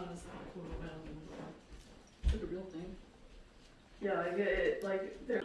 not as like photo bound and like a real thing. Yeah, like it, like there.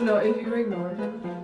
No, if you ignore him.